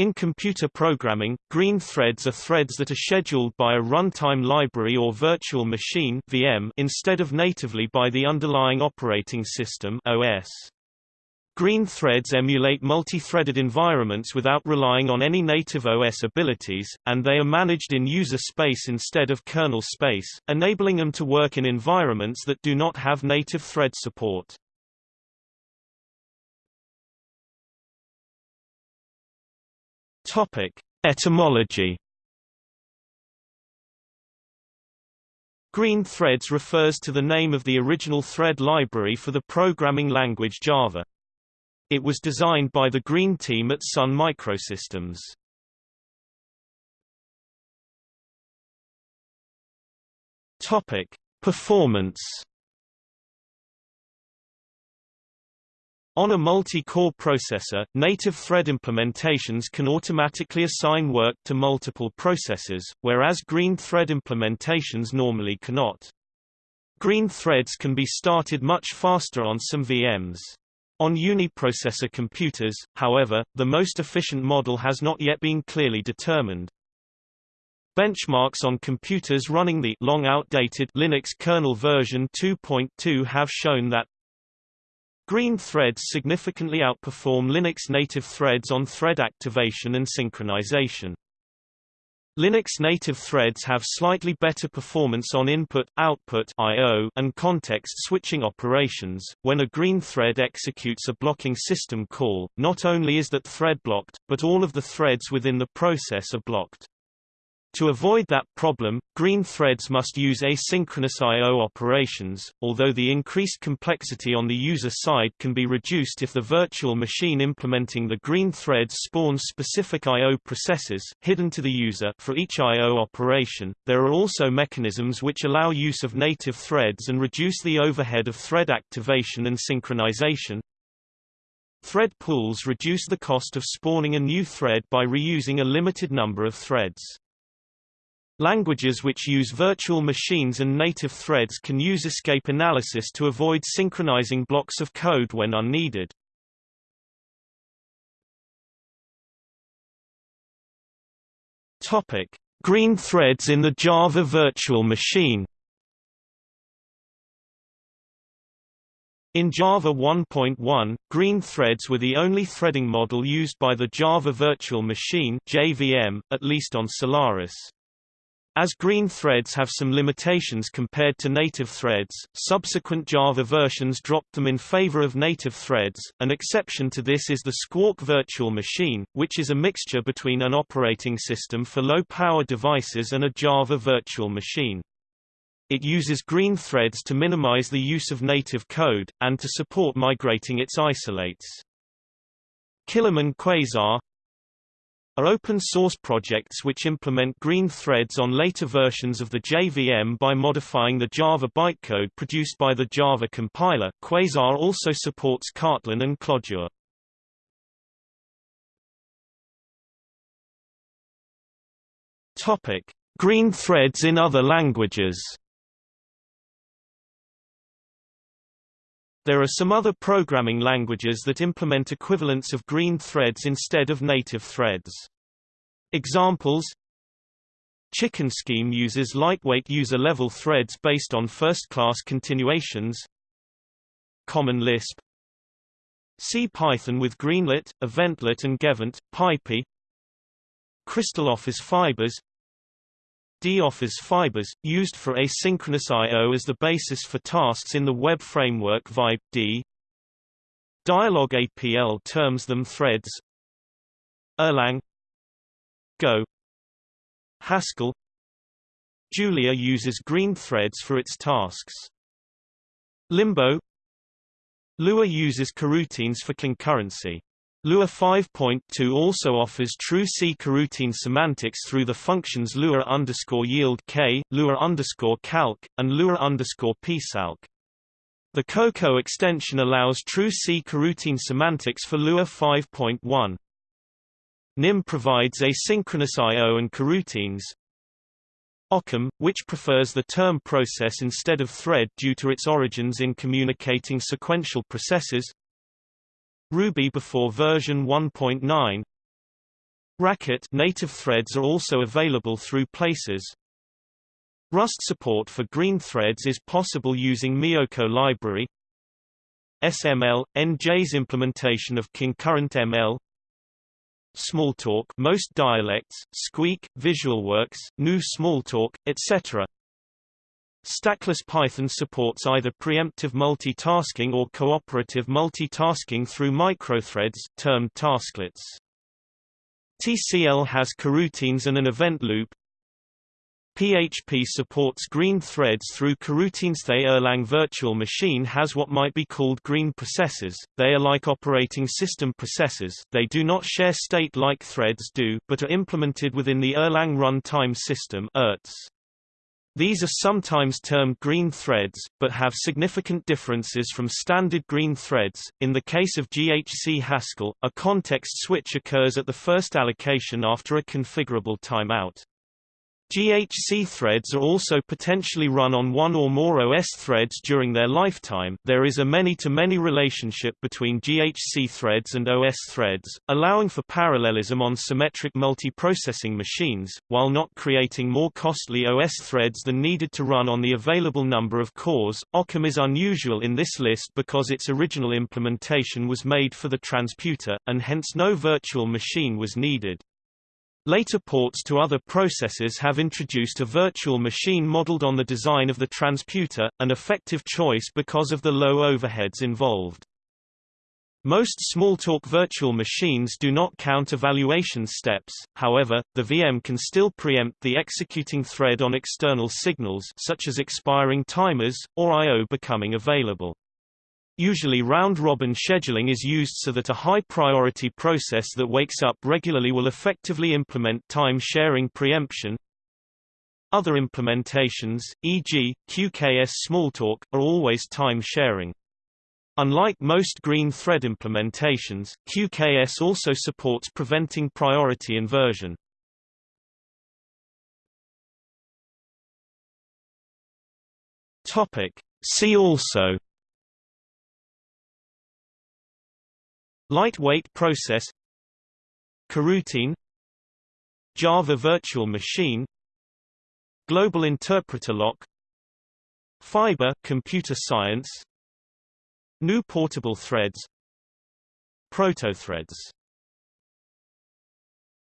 In computer programming, green threads are threads that are scheduled by a runtime library or virtual machine VM instead of natively by the underlying operating system OS. Green threads emulate multi-threaded environments without relying on any native OS abilities, and they are managed in user space instead of kernel space, enabling them to work in environments that do not have native thread support. Topic: Etymology. Green threads refers to the name of the original thread library for the programming language Java. It was designed by the Green team at Sun Microsystems. Topic: Performance On a multi-core processor, native thread implementations can automatically assign work to multiple processors, whereas green thread implementations normally cannot. Green threads can be started much faster on some VMs. On uniprocessor computers, however, the most efficient model has not yet been clearly determined. Benchmarks on computers running the long outdated Linux kernel version 2.2 have shown that Green threads significantly outperform Linux native threads on thread activation and synchronization. Linux native threads have slightly better performance on input, output I/O and context switching operations. When a green thread executes a blocking system call, not only is that thread blocked, but all of the threads within the process are blocked. To avoid that problem, green threads must use asynchronous I.O. operations, although the increased complexity on the user side can be reduced if the virtual machine implementing the green threads spawns specific I.O. processes, hidden to the user for each I.O. operation. There are also mechanisms which allow use of native threads and reduce the overhead of thread activation and synchronization. Thread pools reduce the cost of spawning a new thread by reusing a limited number of threads. Languages which use virtual machines and native threads can use escape analysis to avoid synchronizing blocks of code when unneeded. Topic: Green threads in the Java virtual machine. In Java 1.1, green threads were the only threading model used by the Java Virtual Machine (JVM), at least on Solaris. As green threads have some limitations compared to native threads, subsequent Java versions dropped them in favor of native threads. An exception to this is the Squawk virtual machine, which is a mixture between an operating system for low-power devices and a Java virtual machine. It uses green threads to minimize the use of native code, and to support migrating its isolates. Kilim and Quasar, are open-source projects which implement green threads on later versions of the JVM by modifying the Java bytecode produced by the Java compiler. Quasar also supports Kotlin and Clojure. Topic: Green threads in other languages. There are some other programming languages that implement equivalents of green threads instead of native threads. Examples Chicken Scheme uses lightweight user-level threads based on first-class continuations Common Lisp C-Python with Greenlet, Eventlet and Gevent, PyPy Crystal Office Fibers D-Office Fibers, used for asynchronous I.O. as the basis for tasks in the web framework Vibe, D. Dyalog APL terms them threads Erlang Go Haskell Julia uses green threads for its tasks. Limbo Lua uses coroutines for concurrency. Lua 5.2 also offers true C coroutine semantics through the functions Lua yield k, Lua calc, and Lua psalc. The Coco extension allows true C coroutine semantics for Lua 5.1. NIM provides asynchronous I.O. and coroutines. Occam, which prefers the term process instead of thread due to its origins in communicating sequential processes. Ruby before version 1.9 Racket native threads are also available through Places. Rust support for green threads is possible using Mioco library. SML NJ's implementation of concurrent ML Smalltalk most dialects, Squeak, VisualWorks, GNU Smalltalk, etc. Stackless Python supports either preemptive multitasking or cooperative multitasking through microthreads, termed tasklets. TCL has coroutines and an event loop. PHP supports green threads through coroutines. The Erlang virtual machine has what might be called green processes. They are like operating system processes. They do not share state like threads do, but are implemented within the Erlang runtime system (ERTS). These are sometimes termed green threads, but have significant differences from standard green threads. In the case of GHC Haskell, a context switch occurs at the first allocation after a configurable timeout. GHC threads are also potentially run on one or more OS threads during their lifetime. There is a many-to-many -many relationship between GHC threads and OS threads, allowing for parallelism on symmetric multiprocessing machines, while not creating more costly OS threads than needed to run on the available number of cores. Occam is unusual in this list because its original implementation was made for the transputer, and hence no virtual machine was needed. Later ports to other processors have introduced a virtual machine modeled on the design of the transputer, an effective choice because of the low overheads involved. Most Smalltalk virtual machines do not count evaluation steps, however, the VM can still preempt the executing thread on external signals such as expiring timers, or I.O. becoming available. Usually round-robin scheduling is used so that a high-priority process that wakes up regularly will effectively implement time-sharing preemption. Other implementations, e.g., QKS Smalltalk, are always time-sharing. Unlike most green thread implementations, QKS also supports preventing priority inversion. Topic. See also Lightweight process Coroutine Java Virtual Machine Global Interpreter Lock Fiber computer science New Portable Threads Protothreads